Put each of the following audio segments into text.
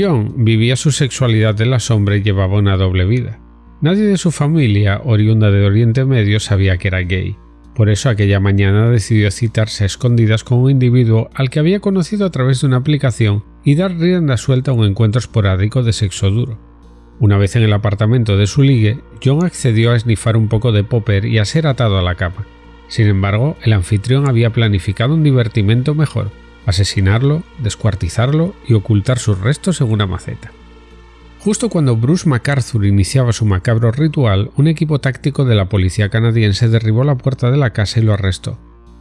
John vivía su sexualidad en la sombra y llevaba una doble vida. Nadie de su familia, oriunda de Oriente Medio, sabía que era gay. Por eso aquella mañana decidió citarse a escondidas con un individuo al que había conocido a través de una aplicación y dar rienda suelta a un encuentro esporádico de sexo duro. Una vez en el apartamento de su ligue, John accedió a esnifar un poco de popper y a ser atado a la cama. Sin embargo, el anfitrión había planificado un divertimento mejor, asesinarlo, descuartizarlo y ocultar sus restos en una maceta. Justo cuando Bruce MacArthur iniciaba su macabro ritual, un equipo táctico de la policía canadiense derribó la puerta de la casa y lo arrestó.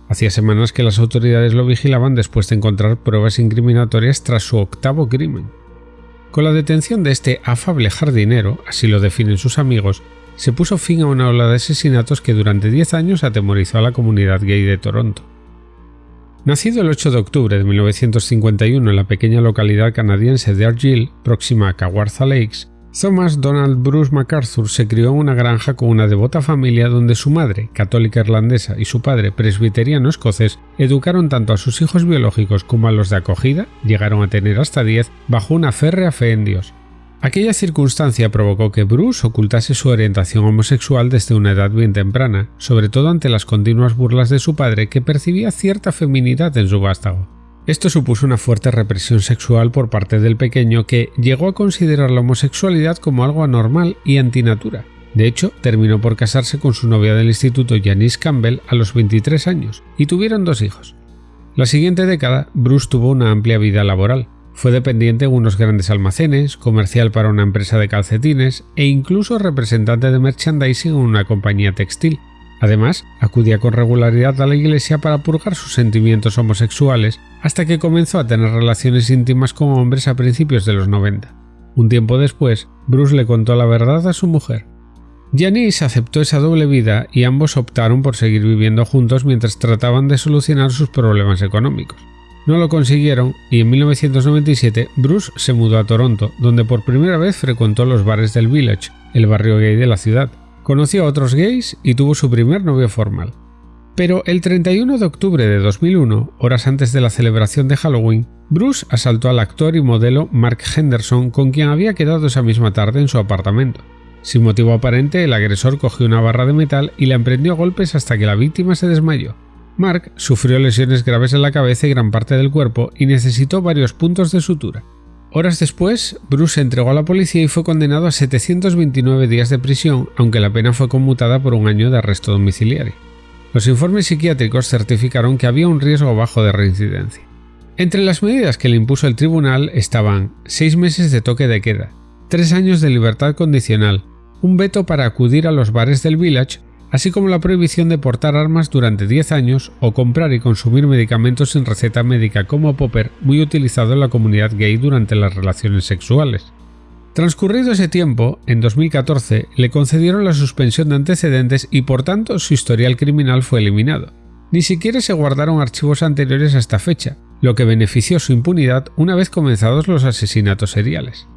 Hacía semanas que las autoridades lo vigilaban después de encontrar pruebas incriminatorias tras su octavo crimen. Con la detención de este afable jardinero, así lo definen sus amigos, se puso fin a una ola de asesinatos que durante 10 años atemorizó a la comunidad gay de Toronto. Nacido el 8 de octubre de 1951 en la pequeña localidad canadiense de Argyll, próxima a Kawartha Lakes, Thomas Donald Bruce MacArthur se crió en una granja con una devota familia donde su madre, católica irlandesa, y su padre, presbiteriano escocés, educaron tanto a sus hijos biológicos como a los de acogida, llegaron a tener hasta 10, bajo una férrea fe en Dios. Aquella circunstancia provocó que Bruce ocultase su orientación homosexual desde una edad bien temprana, sobre todo ante las continuas burlas de su padre que percibía cierta feminidad en su vástago. Esto supuso una fuerte represión sexual por parte del pequeño que llegó a considerar la homosexualidad como algo anormal y antinatura. De hecho, terminó por casarse con su novia del instituto Janice Campbell a los 23 años y tuvieron dos hijos. La siguiente década, Bruce tuvo una amplia vida laboral, fue dependiente en unos grandes almacenes, comercial para una empresa de calcetines e incluso representante de merchandising en una compañía textil. Además, acudía con regularidad a la iglesia para purgar sus sentimientos homosexuales hasta que comenzó a tener relaciones íntimas con hombres a principios de los 90. Un tiempo después, Bruce le contó la verdad a su mujer. Janice aceptó esa doble vida y ambos optaron por seguir viviendo juntos mientras trataban de solucionar sus problemas económicos. No lo consiguieron y en 1997 Bruce se mudó a Toronto, donde por primera vez frecuentó los bares del Village, el barrio gay de la ciudad. Conoció a otros gays y tuvo su primer novio formal. Pero el 31 de octubre de 2001, horas antes de la celebración de Halloween, Bruce asaltó al actor y modelo Mark Henderson con quien había quedado esa misma tarde en su apartamento. Sin motivo aparente, el agresor cogió una barra de metal y la emprendió a golpes hasta que la víctima se desmayó. Mark sufrió lesiones graves en la cabeza y gran parte del cuerpo y necesitó varios puntos de sutura. Horas después, Bruce se entregó a la policía y fue condenado a 729 días de prisión, aunque la pena fue conmutada por un año de arresto domiciliario. Los informes psiquiátricos certificaron que había un riesgo bajo de reincidencia. Entre las medidas que le impuso el tribunal estaban seis meses de toque de queda, tres años de libertad condicional, un veto para acudir a los bares del village así como la prohibición de portar armas durante 10 años o comprar y consumir medicamentos sin receta médica como popper muy utilizado en la comunidad gay durante las relaciones sexuales. Transcurrido ese tiempo, en 2014 le concedieron la suspensión de antecedentes y por tanto su historial criminal fue eliminado. Ni siquiera se guardaron archivos anteriores a esta fecha, lo que benefició su impunidad una vez comenzados los asesinatos seriales.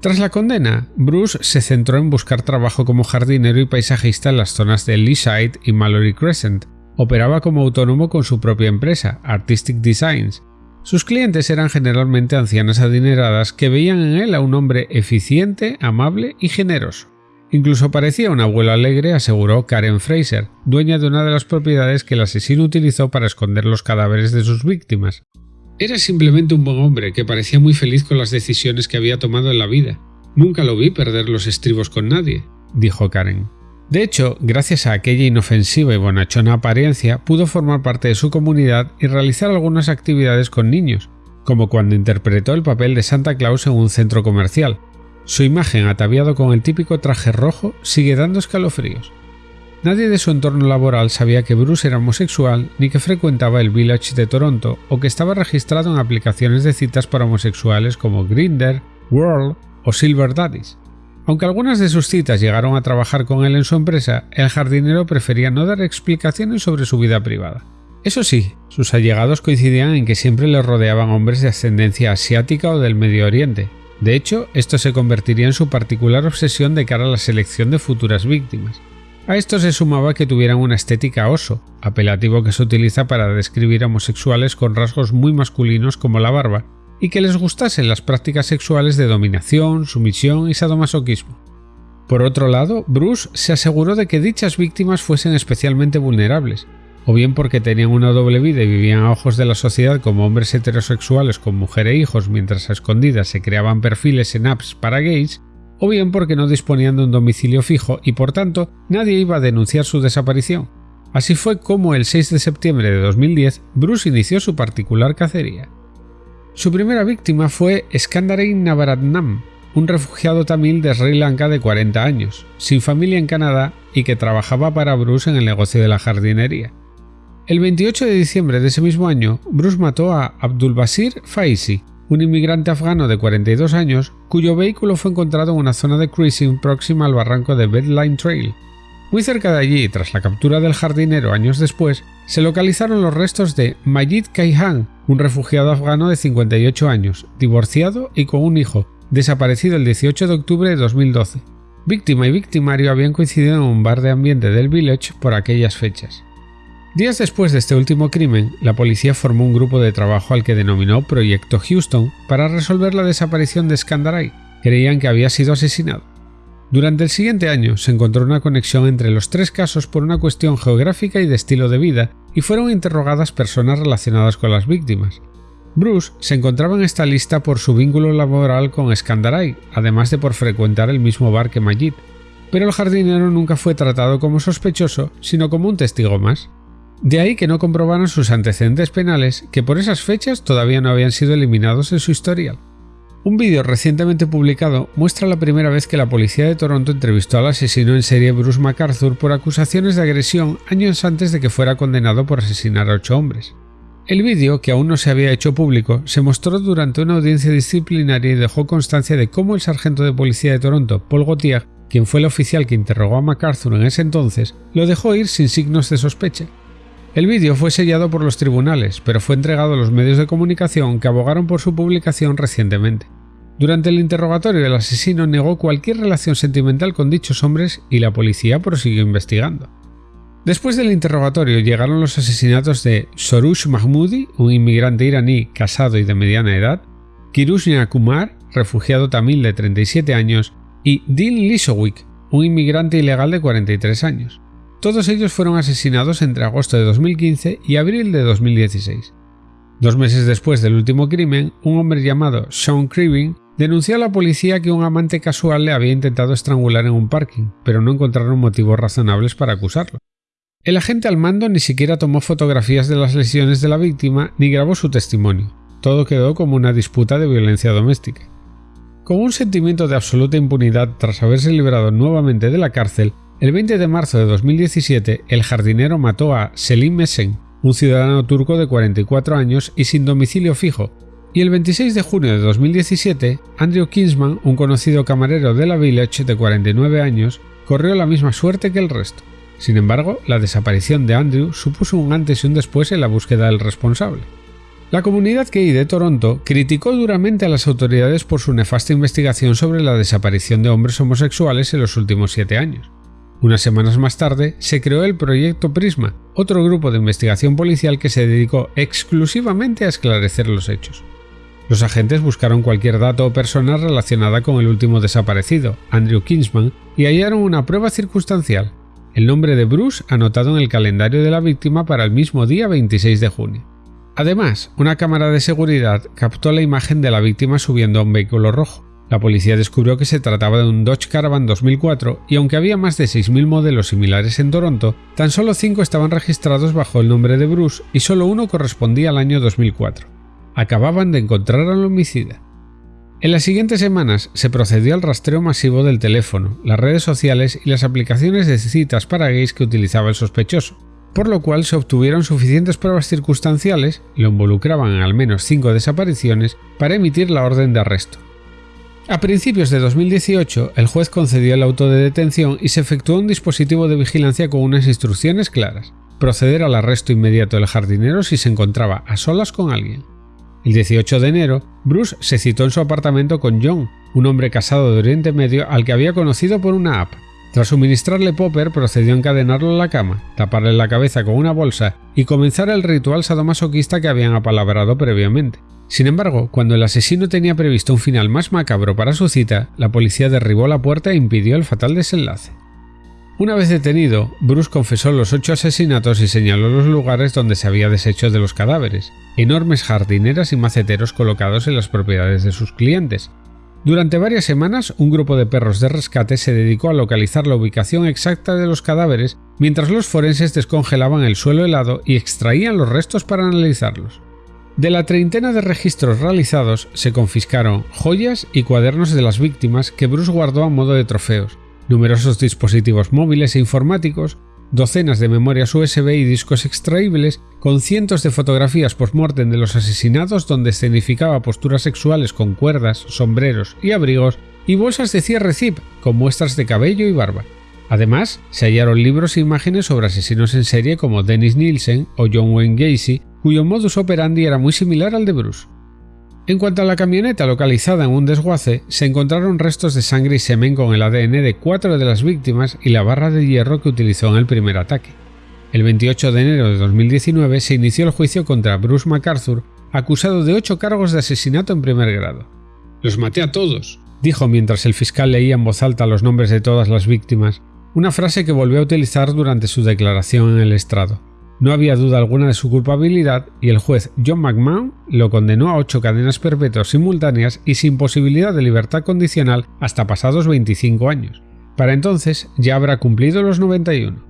Tras la condena, Bruce se centró en buscar trabajo como jardinero y paisajista en las zonas de Leaside y Mallory Crescent. Operaba como autónomo con su propia empresa, Artistic Designs. Sus clientes eran generalmente ancianas adineradas que veían en él a un hombre eficiente, amable y generoso. Incluso parecía un abuelo alegre, aseguró Karen Fraser, dueña de una de las propiedades que el asesino utilizó para esconder los cadáveres de sus víctimas. Era simplemente un buen hombre que parecía muy feliz con las decisiones que había tomado en la vida. Nunca lo vi perder los estribos con nadie, dijo Karen. De hecho, gracias a aquella inofensiva y bonachona apariencia, pudo formar parte de su comunidad y realizar algunas actividades con niños, como cuando interpretó el papel de Santa Claus en un centro comercial. Su imagen ataviado con el típico traje rojo sigue dando escalofríos. Nadie de su entorno laboral sabía que Bruce era homosexual ni que frecuentaba el Village de Toronto o que estaba registrado en aplicaciones de citas para homosexuales como Grindr, World o Silver Daddies. Aunque algunas de sus citas llegaron a trabajar con él en su empresa, el jardinero prefería no dar explicaciones sobre su vida privada. Eso sí, sus allegados coincidían en que siempre le rodeaban hombres de ascendencia asiática o del Medio Oriente. De hecho, esto se convertiría en su particular obsesión de cara a la selección de futuras víctimas. A esto se sumaba que tuvieran una estética oso, apelativo que se utiliza para describir homosexuales con rasgos muy masculinos como la barba, y que les gustasen las prácticas sexuales de dominación, sumisión y sadomasoquismo. Por otro lado, Bruce se aseguró de que dichas víctimas fuesen especialmente vulnerables, o bien porque tenían una doble vida y vivían a ojos de la sociedad como hombres heterosexuales con mujer e hijos mientras a escondidas se creaban perfiles en apps para gays, o bien porque no disponían de un domicilio fijo y por tanto nadie iba a denunciar su desaparición. Así fue como el 6 de septiembre de 2010 Bruce inició su particular cacería. Su primera víctima fue Skandarein Navaratnam, un refugiado tamil de Sri Lanka de 40 años, sin familia en Canadá y que trabajaba para Bruce en el negocio de la jardinería. El 28 de diciembre de ese mismo año, Bruce mató a Abdul Basir Faisi, un inmigrante afgano de 42 años cuyo vehículo fue encontrado en una zona de cruising próxima al barranco de Bedline Trail. Muy cerca de allí, tras la captura del jardinero años después, se localizaron los restos de Majid Kaihan, un refugiado afgano de 58 años, divorciado y con un hijo, desaparecido el 18 de octubre de 2012. Víctima y victimario habían coincidido en un bar de ambiente del village por aquellas fechas. Días después de este último crimen, la policía formó un grupo de trabajo al que denominó Proyecto Houston para resolver la desaparición de Skandaray. Creían que había sido asesinado. Durante el siguiente año se encontró una conexión entre los tres casos por una cuestión geográfica y de estilo de vida, y fueron interrogadas personas relacionadas con las víctimas. Bruce se encontraba en esta lista por su vínculo laboral con Skandaray, además de por frecuentar el mismo bar que Majid, pero el jardinero nunca fue tratado como sospechoso, sino como un testigo más. De ahí que no comprobaron sus antecedentes penales, que por esas fechas todavía no habían sido eliminados en su historial. Un vídeo recientemente publicado muestra la primera vez que la policía de Toronto entrevistó al asesino en serie Bruce MacArthur por acusaciones de agresión años antes de que fuera condenado por asesinar a ocho hombres. El vídeo, que aún no se había hecho público, se mostró durante una audiencia disciplinaria y dejó constancia de cómo el sargento de policía de Toronto, Paul Gauthier, quien fue el oficial que interrogó a MacArthur en ese entonces, lo dejó ir sin signos de sospecha, el vídeo fue sellado por los tribunales, pero fue entregado a los medios de comunicación que abogaron por su publicación recientemente. Durante el interrogatorio el asesino negó cualquier relación sentimental con dichos hombres y la policía prosiguió investigando. Después del interrogatorio llegaron los asesinatos de Sorush Mahmoudi, un inmigrante iraní casado y de mediana edad, Kirushnia Kumar, refugiado tamil de 37 años, y Dean Lisowick, un inmigrante ilegal de 43 años. Todos ellos fueron asesinados entre agosto de 2015 y abril de 2016. Dos meses después del último crimen, un hombre llamado Sean Cribin denunció a la policía que un amante casual le había intentado estrangular en un parking, pero no encontraron motivos razonables para acusarlo. El agente al mando ni siquiera tomó fotografías de las lesiones de la víctima ni grabó su testimonio. Todo quedó como una disputa de violencia doméstica. Con un sentimiento de absoluta impunidad tras haberse librado nuevamente de la cárcel, el 20 de marzo de 2017, el jardinero mató a Selim Mesen, un ciudadano turco de 44 años y sin domicilio fijo, y el 26 de junio de 2017, Andrew Kinsman, un conocido camarero de la Village de 49 años, corrió la misma suerte que el resto. Sin embargo, la desaparición de Andrew supuso un antes y un después en la búsqueda del responsable. La comunidad gay de Toronto criticó duramente a las autoridades por su nefasta investigación sobre la desaparición de hombres homosexuales en los últimos siete años. Unas semanas más tarde se creó el Proyecto Prisma, otro grupo de investigación policial que se dedicó exclusivamente a esclarecer los hechos. Los agentes buscaron cualquier dato o persona relacionada con el último desaparecido, Andrew Kingsman, y hallaron una prueba circunstancial, el nombre de Bruce anotado en el calendario de la víctima para el mismo día 26 de junio. Además, una cámara de seguridad captó la imagen de la víctima subiendo a un vehículo rojo. La policía descubrió que se trataba de un Dodge Caravan 2004 y aunque había más de 6.000 modelos similares en Toronto, tan solo 5 estaban registrados bajo el nombre de Bruce y solo uno correspondía al año 2004. Acababan de encontrar al homicida. En las siguientes semanas se procedió al rastreo masivo del teléfono, las redes sociales y las aplicaciones de citas para gays que utilizaba el sospechoso, por lo cual se obtuvieron suficientes pruebas circunstanciales, lo involucraban en al menos 5 desapariciones, para emitir la orden de arresto. A principios de 2018, el juez concedió el auto de detención y se efectuó un dispositivo de vigilancia con unas instrucciones claras. Proceder al arresto inmediato del jardinero si se encontraba a solas con alguien. El 18 de enero, Bruce se citó en su apartamento con John, un hombre casado de Oriente Medio al que había conocido por una app. Tras suministrarle popper, procedió a encadenarlo a la cama, taparle la cabeza con una bolsa y comenzar el ritual sadomasoquista que habían apalabrado previamente. Sin embargo, cuando el asesino tenía previsto un final más macabro para su cita, la policía derribó la puerta e impidió el fatal desenlace. Una vez detenido, Bruce confesó los ocho asesinatos y señaló los lugares donde se había deshecho de los cadáveres, enormes jardineras y maceteros colocados en las propiedades de sus clientes, durante varias semanas, un grupo de perros de rescate se dedicó a localizar la ubicación exacta de los cadáveres mientras los forenses descongelaban el suelo helado y extraían los restos para analizarlos. De la treintena de registros realizados se confiscaron joyas y cuadernos de las víctimas que Bruce guardó a modo de trofeos, numerosos dispositivos móviles e informáticos, docenas de memorias USB y discos extraíbles, con cientos de fotografías post-mortem de los asesinados donde escenificaba posturas sexuales con cuerdas, sombreros y abrigos, y bolsas de cierre zip con muestras de cabello y barba. Además, se hallaron libros e imágenes sobre asesinos en serie como Dennis Nielsen o John Wayne Gacy, cuyo modus operandi era muy similar al de Bruce. En cuanto a la camioneta localizada en un desguace, se encontraron restos de sangre y semen con el ADN de cuatro de las víctimas y la barra de hierro que utilizó en el primer ataque. El 28 de enero de 2019 se inició el juicio contra Bruce MacArthur, acusado de ocho cargos de asesinato en primer grado. Los maté a todos, dijo mientras el fiscal leía en voz alta los nombres de todas las víctimas, una frase que volvió a utilizar durante su declaración en el estrado. No había duda alguna de su culpabilidad y el juez John McMahon lo condenó a ocho cadenas perpetuas simultáneas y sin posibilidad de libertad condicional hasta pasados 25 años. Para entonces ya habrá cumplido los 91.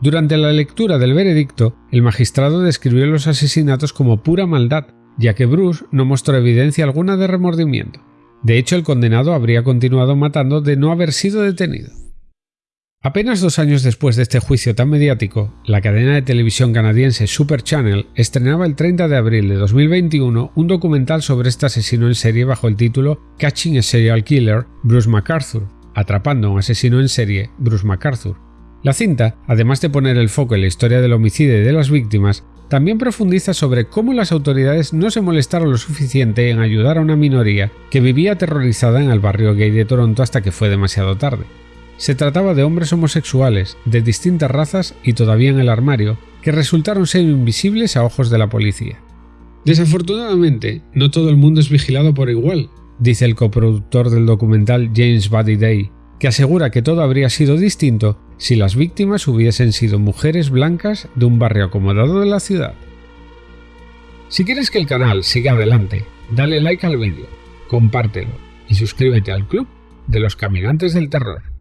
Durante la lectura del veredicto, el magistrado describió los asesinatos como pura maldad, ya que Bruce no mostró evidencia alguna de remordimiento. De hecho, el condenado habría continuado matando de no haber sido detenido. Apenas dos años después de este juicio tan mediático, la cadena de televisión canadiense Super Channel estrenaba el 30 de abril de 2021 un documental sobre este asesino en serie bajo el título Catching a Serial Killer, Bruce MacArthur, atrapando a un asesino en serie, Bruce MacArthur. La cinta, además de poner el foco en la historia del homicidio y de las víctimas, también profundiza sobre cómo las autoridades no se molestaron lo suficiente en ayudar a una minoría que vivía aterrorizada en el barrio gay de Toronto hasta que fue demasiado tarde. Se trataba de hombres homosexuales de distintas razas y todavía en el armario, que resultaron ser invisibles a ojos de la policía. Desafortunadamente, no todo el mundo es vigilado por igual, dice el coproductor del documental James Buddy Day, que asegura que todo habría sido distinto si las víctimas hubiesen sido mujeres blancas de un barrio acomodado de la ciudad. Si quieres que el canal siga adelante, dale like al vídeo, compártelo y suscríbete al club de los caminantes del terror.